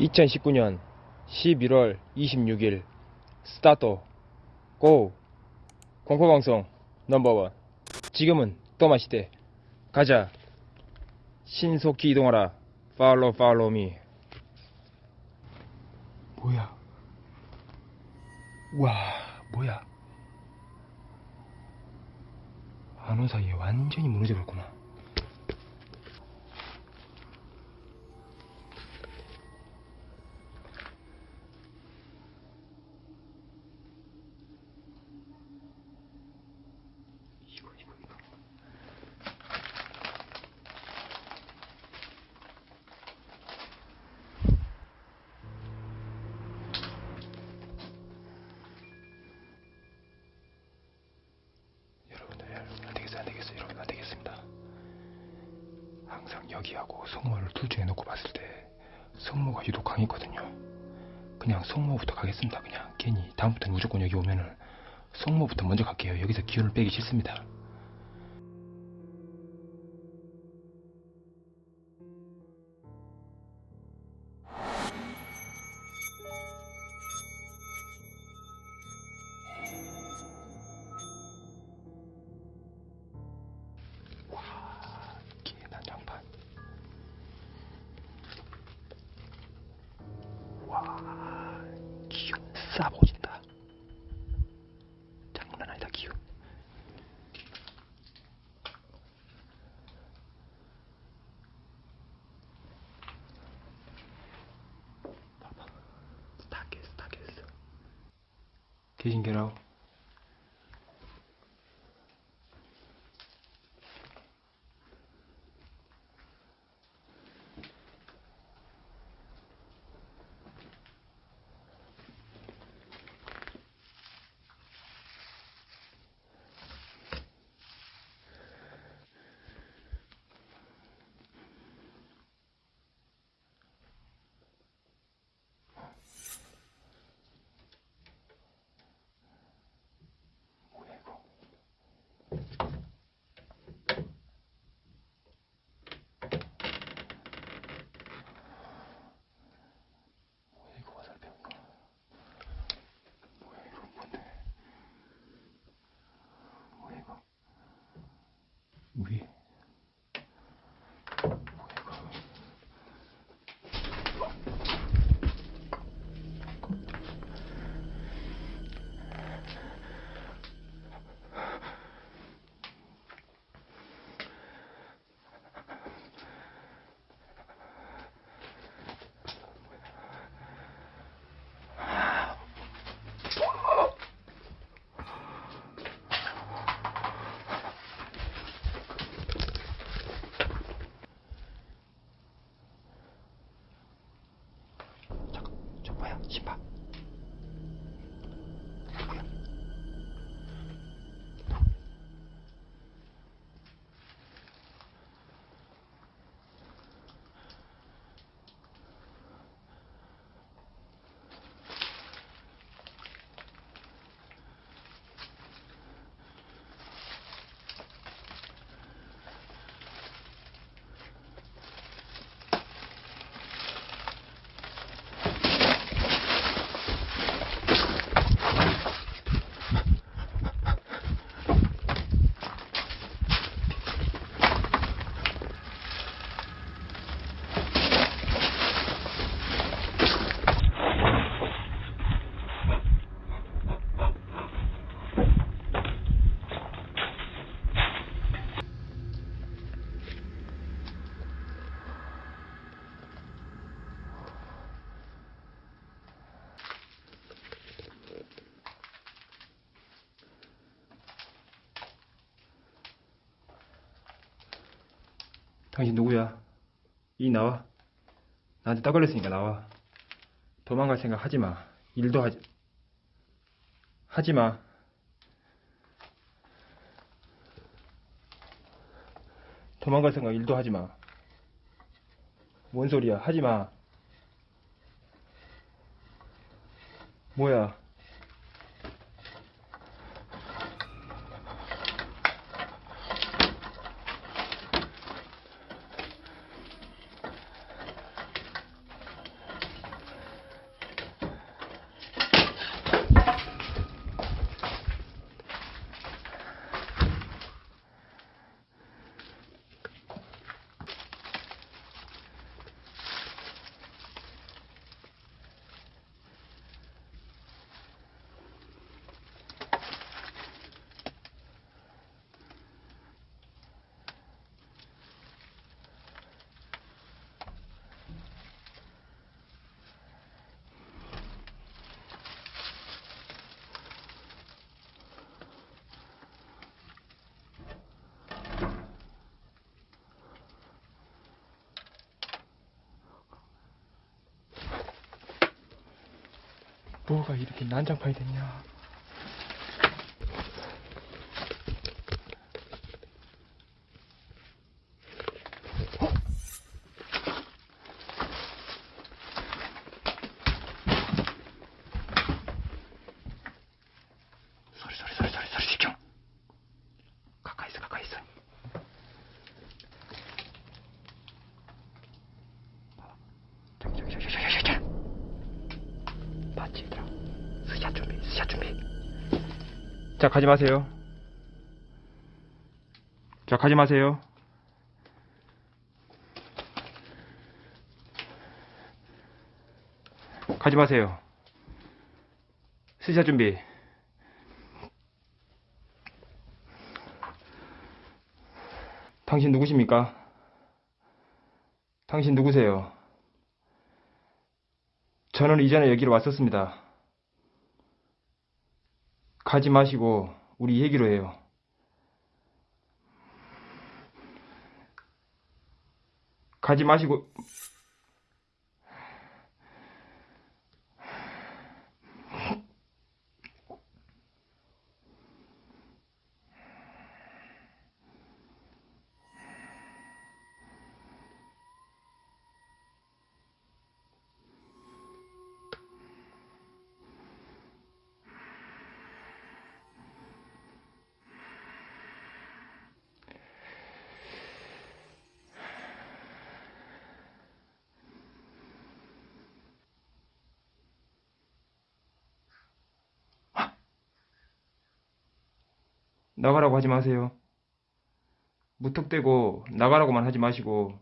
2019년 11월 26일 start go 공포방송 number one. 지금은 또마시대. 가자. 신속히 이동하라. follow follow me. 뭐야? 와 뭐야? 안 온 사이에 완전히 무너져 버렸구나 이거 이거 이거 여러분들 여러분 안 되겠어 안 되겠어 여러분 안 되겠습니다 항상 여기하고 성모를 둘 중에 놓고 봤을 때 성모가 유독 강했거든요. 그냥 성모부터 가겠습니다 그냥. 괜히 다음부터 무조건 여기 오면은 성모부터 먼저 갈게요. 여기서 기운을 빼기 싫습니다 싸보진다. 장난 아니다 기운. 봐봐. 다 깼어 다 깼어 계신 게라고 뭐야 이거 뭐야 이거 화살표 이거 뭐야 이거 뭔데 뭐야 이거 위에 뭐야 이거 잠깐 저뭐야 신발 누구야 당신 누구야? 이 나와. 나한테 딱 걸렸으니까 나와. 도망갈 생각 하지 마. 일도 하지. 하지 마. 도망갈 생각 일도 하지 마. 뭔 소리야? 하지 마. 뭐야? 뭐가 이렇게 난장판이 됐냐? 소리 소리 소리 소리 소리 집중. 가까이 있어 가까이 있어. 저기 저기 저기 저기 저기 저기. 봤지 얘들아 스샷 준비 스샷 준비 자 가지 마세요 자 가지 마세요 가지 마세요 스샷 준비 당신 누구십니까? 당신 누구세요? 저는 이전에 여기로 왔었습니다. 가지 마시고 우리 얘기로 해요. 가지 마시고 나가라고 하지 마세요. 무턱대고 나가라고만 하지 마시고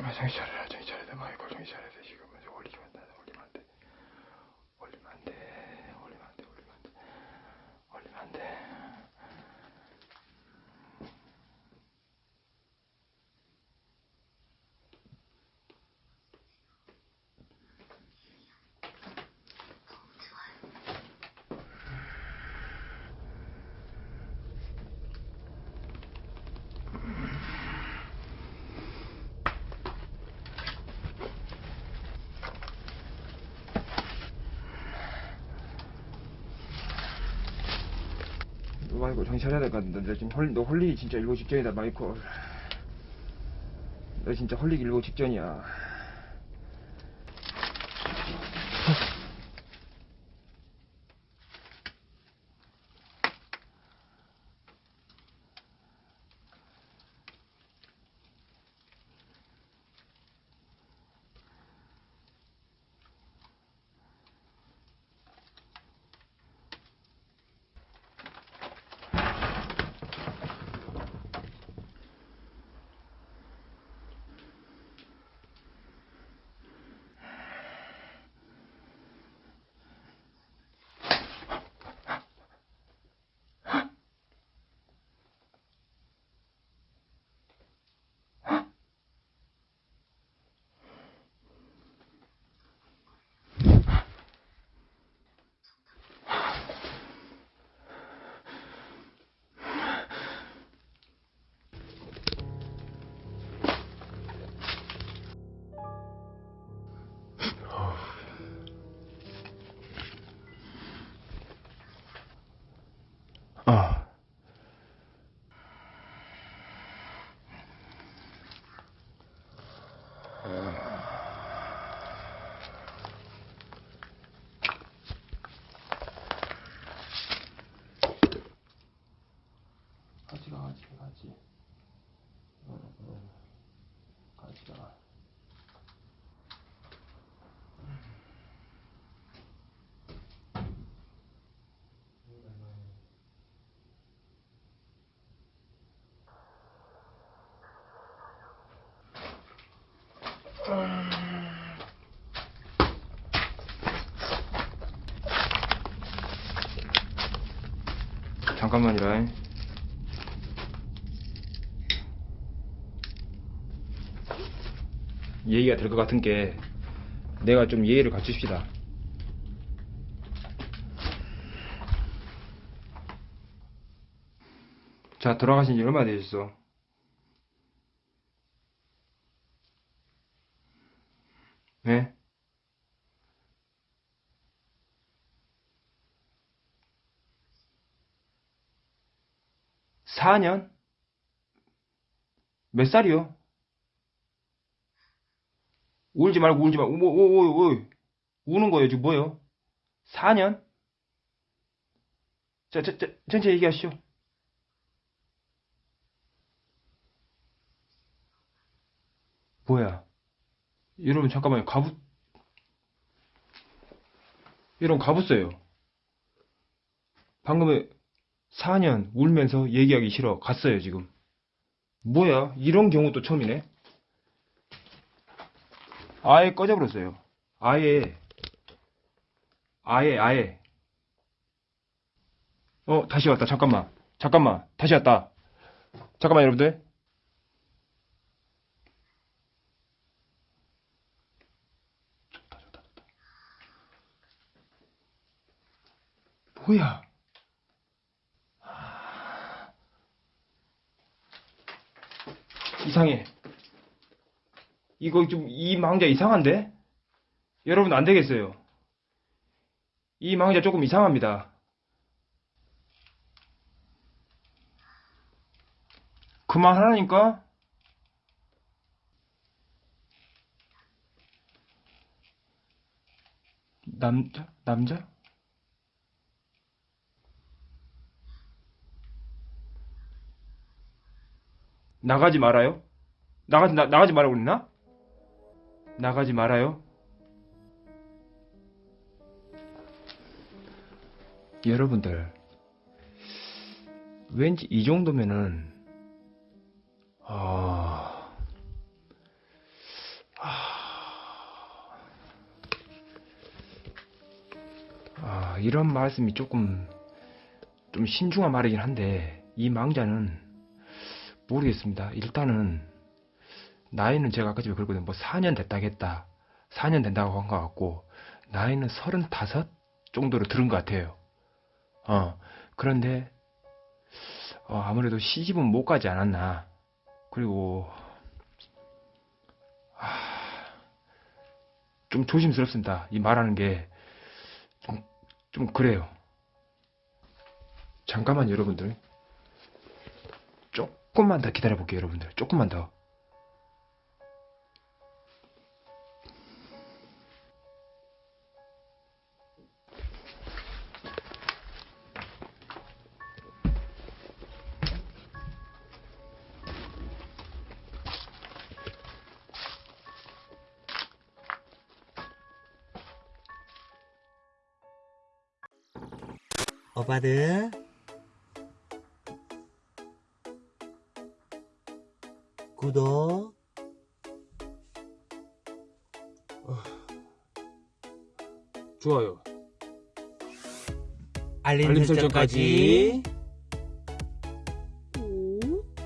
아, 정신 차려 라, 정신 차려야 돼, 마이콜, 정신 차려야 돼, 지금. 올리면 안 돼, 올리면 안 돼. 올리면 안 돼, 올리면 안 돼, 올리면 안 돼. 올리면 안 돼. 마이콜, 정신 차려야 될 것 같은데. 너 지금 홀, 너 홀리기 진짜 일곱 직전이다, 마이콜. 너 진짜 홀리기 일곱 직전이야. 잠깐만이라 예의가 될 것 같은 게 내가 좀 예의를 갖춥시다 자 돌아가신 지 얼마 되셨어? 네? 사년 몇 살이요? 울지 말고 울지 말고 뭐, 뭐, 우는 거예요 지금 뭐예요? 4년? 자, 자, 자, 천천히 얘기하시죠. 뭐야? 여러분 잠깐만요. 가부 여러분 가부어요. 방금에 4년 울면서 얘기하기 싫어 갔어요 지금. 뭐야? 이런 경우도 처음이네. 아예 꺼져버렸어요. 아예 아예 아예 어 다시 왔다 잠깐만 잠깐만 다시 왔다 잠깐만 여러분들 뭐야 아. 이상해 이거 좀 이 망자 이상한데 여러분 안 되겠어요 이 망자 조금 이상합니다 그만하라니까? 남자? 남자? 나가지 말아요? 나가지, 나, 나가지 말라고 그랬나? 나가지 말아요? 여러분들, 왠지 이 정도면은 아, 아, 이런 말씀이 조금 좀 신중한 말이긴 한데 이 망자는 모르겠습니다. 일단은 나이는 제가 아까 전에 그랬거든요. 뭐 4년 됐다겠다. 4년 된다고 한 것 같고 나이는 35 정도로 들은 것 같아요. 어, 그런데 어, 아무래도 시집은 못 가지 않았나. 그리고 아, 좀 조심스럽습니다. 이 말하는 게 좀, 좀 그래요. 잠깐만 여러분들. 조금만 더 기다려 볼게요, 여러분들. 조금만 더. 오빠들 구독 좋아요. 알림, 알림 설정까지. 설정까지